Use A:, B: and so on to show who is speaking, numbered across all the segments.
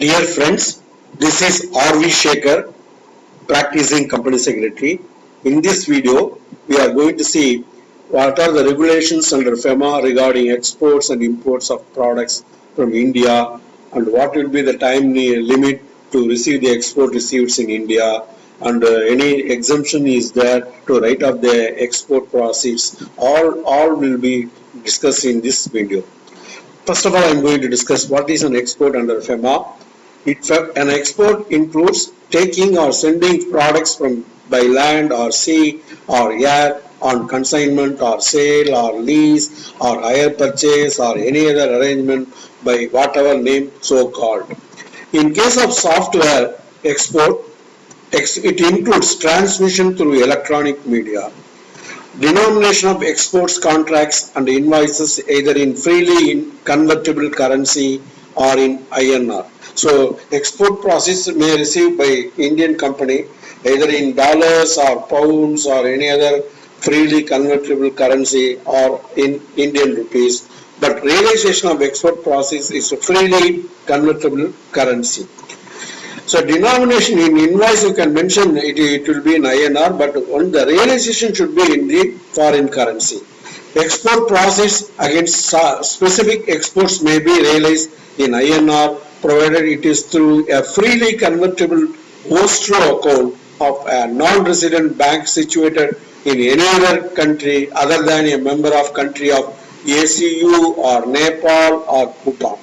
A: Dear friends, this is R.V. Shekhar, practicing company secretary. In this video, we are going to see what are the regulations under FEMA regarding exports and imports of products from India and what will be the time limit to receive the export receipts in India and uh, any exemption is there to write off the export proceeds. All, all will be discussed in this video. First of all, I am going to discuss what is an export under FEMA it, an export includes taking or sending products from by land or sea or air on consignment or sale or lease or hire purchase or any other arrangement by whatever name so called. In case of software export, it includes transmission through electronic media. Denomination of exports contracts and invoices either in freely in convertible currency or in INR. So export process may receive by Indian company either in dollars or pounds or any other freely convertible currency or in Indian rupees. But realization of export process is freely convertible currency. So denomination in invoice you can mention it, it will be in INR but on the realization should be in the foreign currency. Export process against specific exports may be realized in INR provided it is through a freely convertible escrow account of a non-resident bank situated in any other country other than a member of country of ACU or Nepal or Bhutan.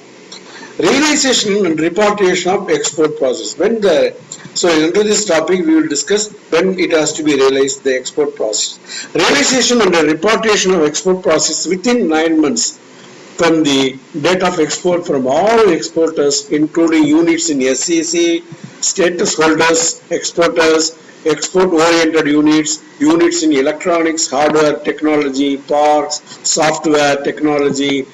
A: Realization and repatriation of export process. When the so under this topic we will discuss when it has to be realized the export process. Realization and repatriation of export process within nine months from the date of export from all exporters including units in SEZ, status holders, exporters, export oriented units, units in electronics, hardware, technology, parks, software, technology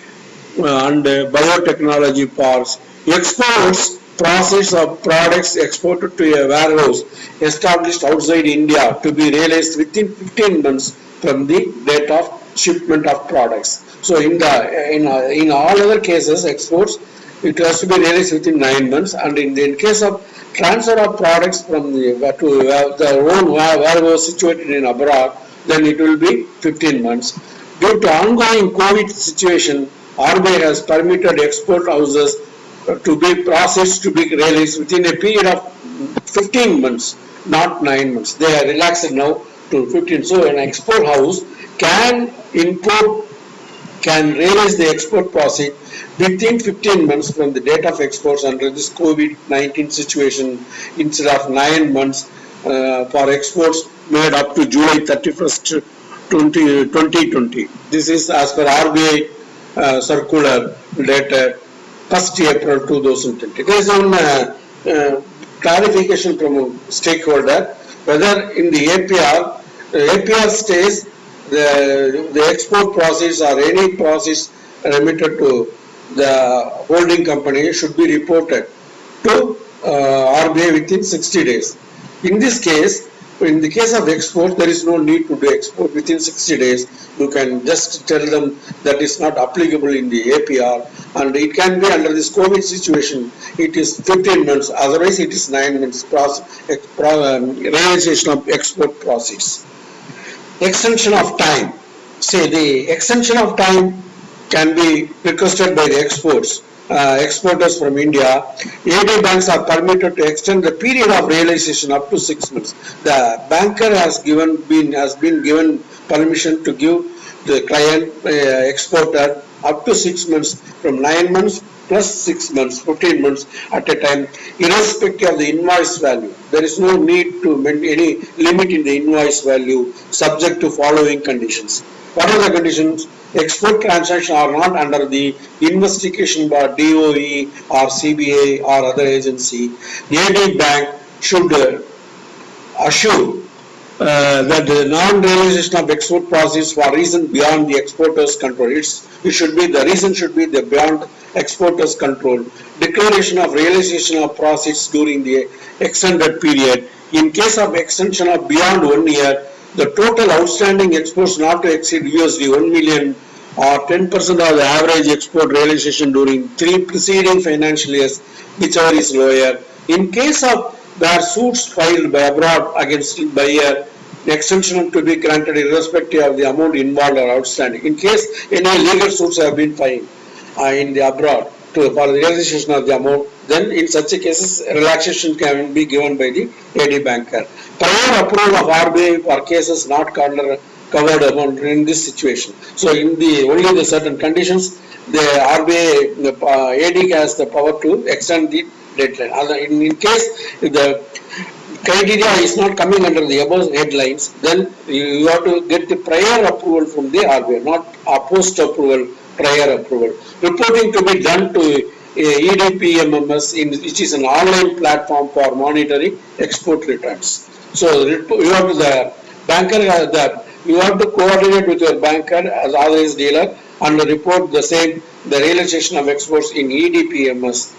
A: uh, and uh, biotechnology parks. Exports process of products exported to a warehouse established outside India to be realized within 15 months from the date of shipment of products. So in the in, in all other cases exports it has to be realized within nine months and in, the, in case of transfer of products from the to uh, the own warehouse situated in abroad then it will be 15 months. Due to ongoing COVID situation RBI has permitted export houses to be processed to be released within a period of 15 months not 9 months. They are relaxed now to 15. So an export house can import can realize the export profit within 15 months from the date of exports under this COVID-19 situation instead of 9 months uh, for exports made up to July 31st 20, 2020. This is as per RBI uh, circular dated 1st April 2020. There is some uh, uh, clarification from stakeholder whether in the APR, APR stays the, the export process or any process remitted to the holding company should be reported to uh, RBI within 60 days. In this case, in the case of export, there is no need to do export within 60 days. You can just tell them that it's not applicable in the APR and it can be under this COVID situation, it is 15 months, otherwise it is 9 months process, um, realization of export process extension of time. Say the extension of time can be requested by the exports, uh, exporters from India. AD banks are permitted to extend the period of realization up to six months. The banker has given been has been given permission to give the client uh, exporter up to six months from nine months plus 6 months, 15 months at a time, irrespective of the invoice value. There is no need to any limit in the invoice value subject to following conditions. What are the conditions? Export transactions are not under the investigation by DOE or CBI or other agency. AD bank should uh, assure uh, that the non-realization of export process for reason beyond the exporter's control. It's, it should be, the reason should be the beyond exporter's control. Declaration of realization of process during the extended period. In case of extension of beyond one year, the total outstanding exports not to exceed USD 1 million or ten percent of the average export realization during three preceding financial years, whichever is lower. In case of where suits filed by abroad against buyer, extension to be granted irrespective of the amount involved or outstanding. In case any legal suits have been filed in the abroad to for the realization of the amount, then in such cases relaxation can be given by the AD banker. Prior approval of RBI for cases not covered covered amount in this situation. So in the only the certain conditions, the RBI uh, AD has the power to extend the deadline. In, in case the criteria is not coming under the above headlines, then you you have to get the prior approval from the RBI, not a post approval, prior approval. Reporting to be done to uh, EDPMS in, which is an online platform for monitoring export returns. So you have to, the banker has the, you have to coordinate with your banker as authorized dealer and report the same, the realization of exports in EDPMS.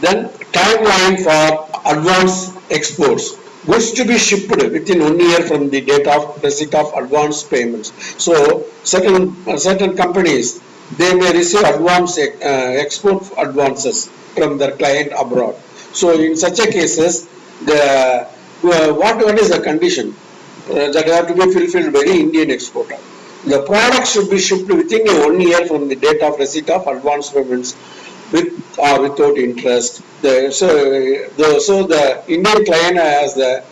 A: Then timeline for advance exports. Goods to be shipped within one year from the date of receipt of advance payments. So certain, uh, certain companies, they may receive advance, uh, export advances from their client abroad. So in such a cases, the, uh, what, what is the condition? uh, that have to be fulfilled by the Indian exporter. The product should be shipped within one year from the date of receipt of advance payments with or without interest. The, so, the, so the Indian client has the,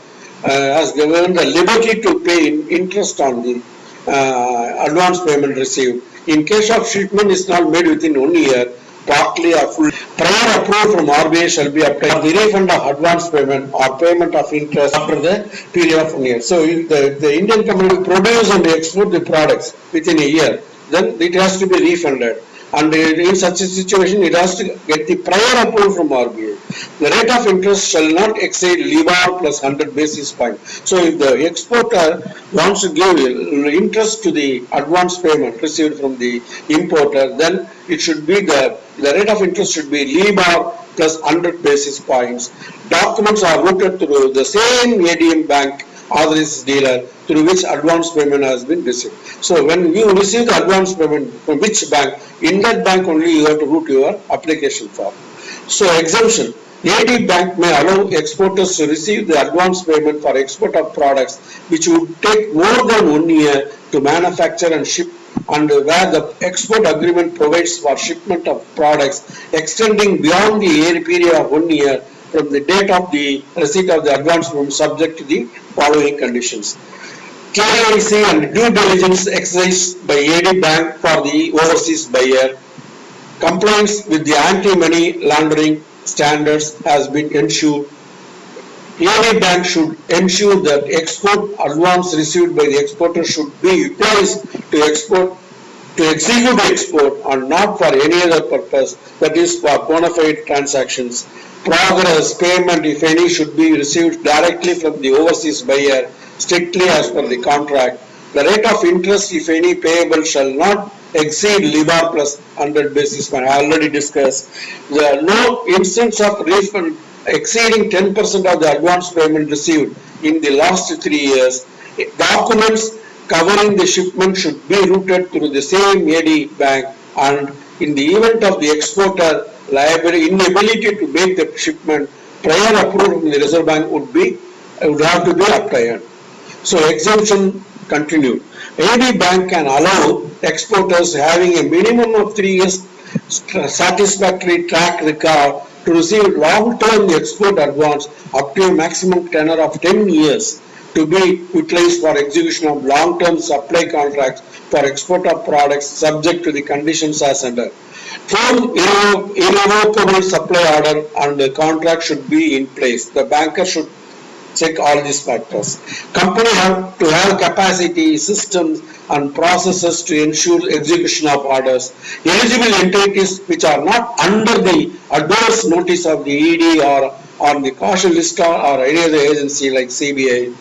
A: uh, has given the liberty to pay in interest on the uh, advance payment received. In case of shipment is not made within one year, partly or full, prior approval from RBI shall be obtained the refund of advance payment or payment of interest after the period of one year. So if the, the Indian company will produce and export the products within a year, then it has to be refunded. And in such a situation, it has to get the prior approval from RBI. The rate of interest shall not exceed LIBOR plus hundred basis point. So if the exporter wants to give interest to the advance payment received from the importer, then it should be the, the rate of interest should be LIBOR plus hundred basis points. Documents are routed through the same ADM bank authorized dealer through which advance payment has been received. So when you receive the advance payment from which bank, in that bank only you have to route your application form. So exemption, AD bank may allow exporters to receive the advance payment for export of products which would take more than one year to manufacture and ship and where the export agreement provides for shipment of products extending beyond the period of one year from the date of the receipt of the advance payment subject to the following conditions. KYC and due diligence exercised by AD Bank for the overseas buyer. Compliance with the anti-money laundering standards has been ensured. AD Bank should ensure that export advance received by the exporter should be utilized to export to execute export and not for any other purpose, that is for bona fide transactions. Progress payment, if any, should be received directly from the overseas buyer strictly as per the contract. The rate of interest, if any, payable shall not exceed LIBOR plus 100 basis point. I already discussed. There are no instance of refund exceeding 10% of the advance payment received in the last three years. Documents covering the shipment should be routed through the same AD bank and in the event of the exporter liability inability to make the shipment, prior approval from the Reserve Bank would be, would have to be obtained. So exemption continued. AD bank can allow exporters having a minimum of three years satisfactory track record to receive long-term export advance up to a maximum tenure of 10 years to be utilized for execution of long-term supply contracts for export of products subject to the conditions as under. Irrevo- irrevocable supply order and the contract should be in place. The banker should check all these factors. Company have to have capacity, systems and processes to ensure execution of orders. Eligible entities which are not under the adverse notice of the ED or on the caution list or or any other agency like CBI.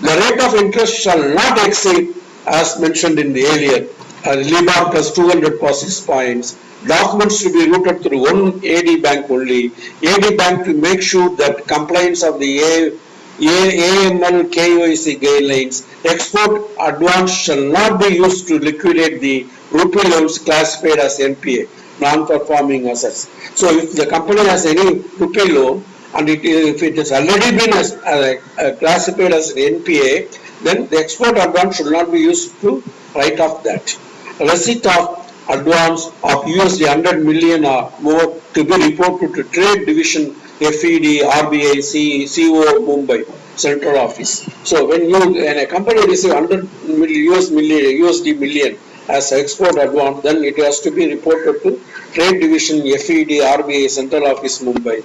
A: The rate of interest shall not exceed as mentioned in the earlier, uh, LIBOR plus 200 basis points. Documents to be routed through one AD bank only. AD bank to make sure that compliance of the A AML KYC guidelines, export advance shall not be used to liquidate the rupee loans classified as NPA, non-performing assets. So if the company has any rupee loan and it, if it has already been as, uh, uh, classified as an NPA, then the export advance should not be used to write off that. Receipt of advance of USD 100 million or more to be reported to Trade Division FED, RBI, C, CO, Mumbai, Central Office. So when you, when a company receive 100 million, US million, USD million as export advance, then it has to be reported to Trade Division FED, RBI, Central Office, Mumbai.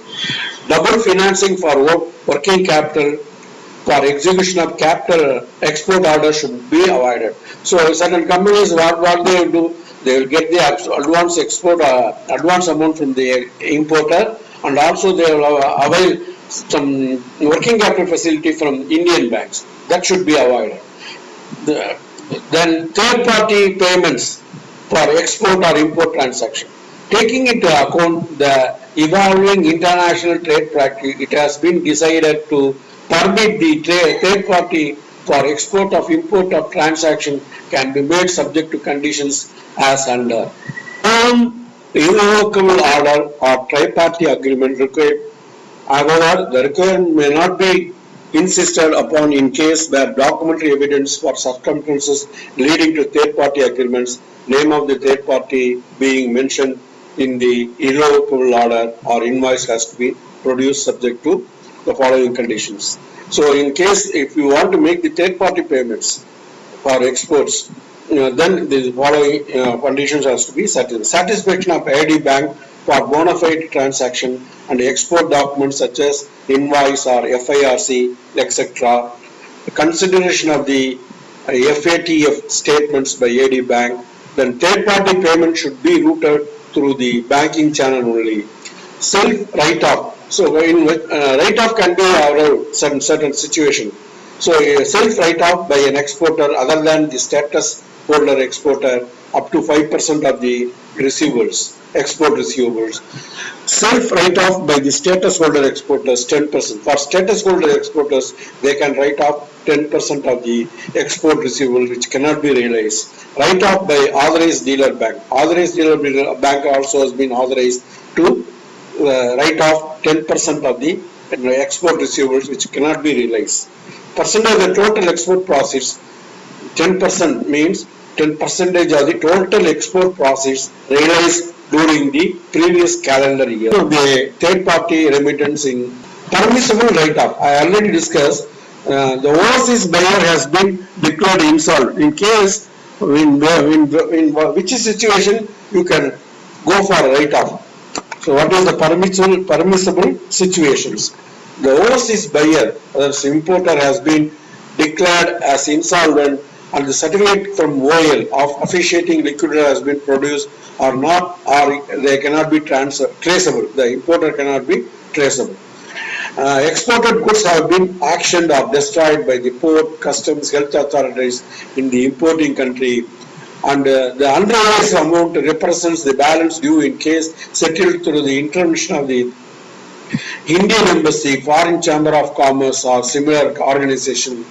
A: Double financing for work, working capital for execution of capital export order should be avoided. So certain companies, what, what they will do, they will get the advance export, uh, advance amount from the importer and also they will avail some working capital facility from Indian banks. That should be avoided. The, then third party payments for export or import transaction. Taking into account the evolving international trade practice, it has been decided to permit the third party for export of import of transaction can be made subject to conditions as under. Um, irrevocable order or tri-party agreement required. However, the requirement may not be insisted upon in case where documentary evidence for circumstances leading to third-party agreements, name of the third party being mentioned in the irrevocable order or invoice has to be produced subject to the following conditions. So in case if you want to make the third party payments for exports, you know, then the following conditions has to be satisfied. Satisfaction of ID bank for bona fide transaction and export documents such as invoice or FIRC, etc. Consideration of the FATF statements by AD bank. Then third party payment should be routed through the banking channel only. Self write-off. So in uh, write-off can be our certain certain situation. So a self write-off by an exporter other than the status holder exporter up to 5% of the receivables, export receivables. Self write-off by the status holder exporters 10%. For status holder exporters, they can write off 10% of the export receivable which cannot be realized. Write-off by authorized dealer bank. Authorized dealer bank also has been authorized to uh, write off 10% of the export receivables which cannot be realized. Percent of the total export profits, 10% means 10 percentage of the total export profits realized during the previous calendar year. So the third party remittance in permissible write-off. I already discussed uh, the overseas buyer has been declared insolvent. In case in, in, in which situation you can go for write-off. So what is the permissible permissible situations? The overseas buyer, that importer has been declared as insolvent and the certificate from OL of officiating liquidator has been produced or not or they cannot be traceable. The importer cannot be traceable. Uh, exported goods have been actioned or destroyed by the port, customs, health authorities in the importing country and uh, the unrealized amount represents the balance due in case settled through the intervention of the Indian Embassy, Foreign Chamber of Commerce or similar organization.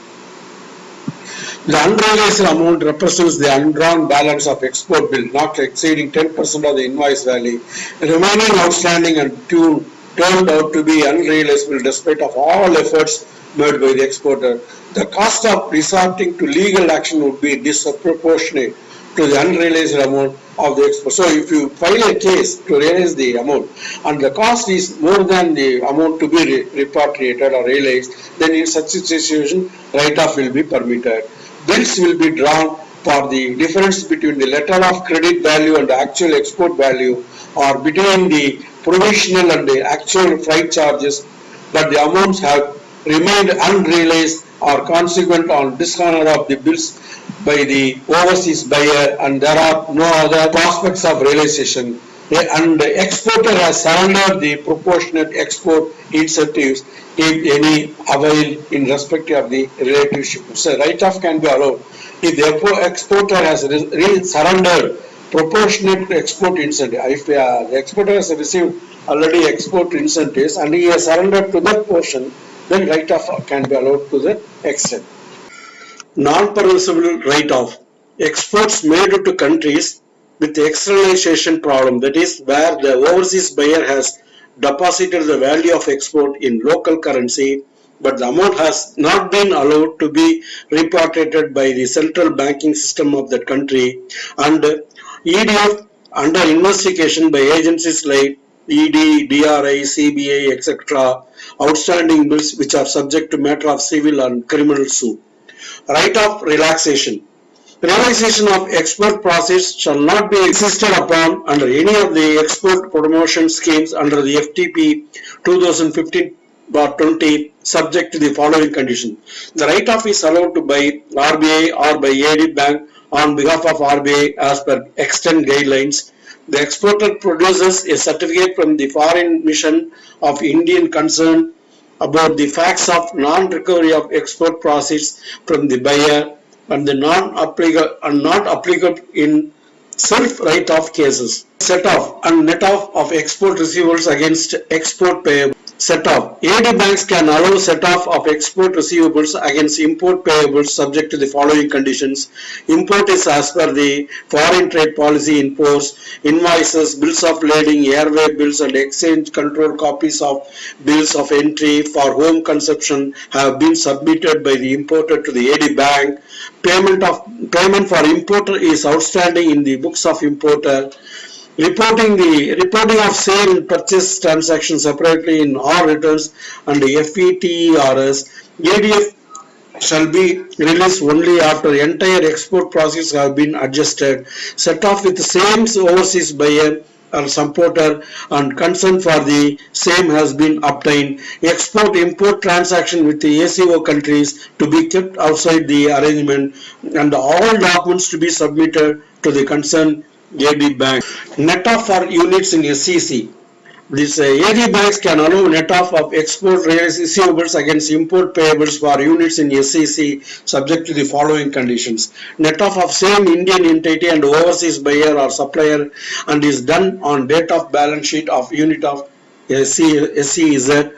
A: The unrealized amount represents the undrawn balance of export bill not exceeding 10% of the invoice value. Remaining outstanding and tune turned out to be unrealizable despite of all efforts made by the exporter. The cost of resorting to legal action would be disproportionate to the unrealized amount of the export. So if you file a case to realize the amount and the cost is more than the amount to be re repatriated or realized, then in such a situation, write-off will be permitted. Bills will be drawn for the difference between the letter of credit value and the actual export value or between the provisional and the actual freight charges, but the amounts have remained unrealized or consequent on dishonor of the bills by the overseas buyer and there are no other prospects of realization and the exporter has surrendered the proportionate export incentives if any avail in respect of the relative shipment. So write-off can be allowed. If the exporter has surrendered proportionate export incentive, if uh, the exporter has received already export incentives and he has surrendered to that portion, then write-off can be allowed to the extent non-permissible write-off. Exports made to countries with externalization problem, that is where the overseas buyer has deposited the value of export in local currency, but the amount has not been allowed to be repatriated by the central banking system of that country and EDF under investigation by agencies like ED, DRI, CBI, etc. outstanding bills which are subject to matter of civil and criminal suit. Right of relaxation. Relaxation of export process shall not be insisted upon under any of the export promotion schemes under the FTP 2015 20 subject to the following condition. The right of is allowed to by RBI or by AD bank on behalf of RBI as per extant guidelines the exporter produces a certificate from the foreign mission of Indian concern about the facts of non-recovery of export proceeds from the buyer and the non-applicable and not applicable in self write-off cases. Set off and net off of export receivables against export payable set off. AD banks can allow set off of export receivables against import payables subject to the following conditions. Import is as per the foreign trade policy in force. Invoices, bills of lading, airway bills and exchange control copies of bills of entry for home consumption have been submitted by the importer to the AD bank. Payment of payment for importer is outstanding in the books of importer reporting the reporting of sale purchase transaction separately in all returns and FETERS, ADF shall be released only after entire export process have been adjusted, set off with the same overseas buyer or supporter and consent for the same has been obtained. Export-import transaction with the ACU countries to be kept outside the arrangement and all documents to be submitted to the concerned AD Bank. Net off for units in SEZ. This uh, AD banks can allow net off of export receivables against import payables for units in SEZ subject to the following conditions. Net off of same Indian entity and overseas buyer or supplier and is done on date of balance sheet of unit of SEZ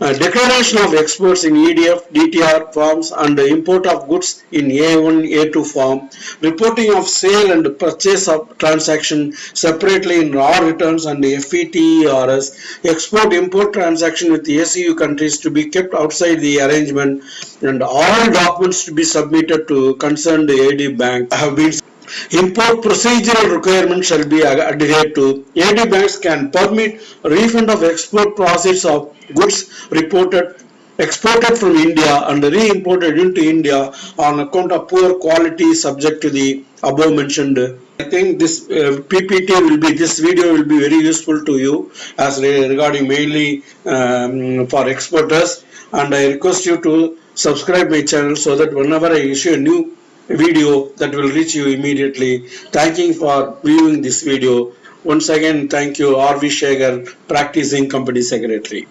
A: declaration of exports in EDF, DTR forms and the import of goods in A1, A2 form, reporting of sale and purchase of transaction separately in raw returns and FETERS, export import transaction with the ACU countries to be kept outside the arrangement and all documents to be submitted to concerned AD bank. Have been Import procedural requirements shall be adhered to. AD banks can permit refund of export proceeds of goods reported exported from India and re-imported into India on account of poor quality subject to the above mentioned. I think this uh, PPT will be, this video will be very useful to you as regarding mainly um, for exporters and I request you to subscribe my channel so that whenever I issue a new video that will reach you immediately. Thanking for viewing this video. Once again, thank you R.V. Shekhar, Practicing Company Secretary.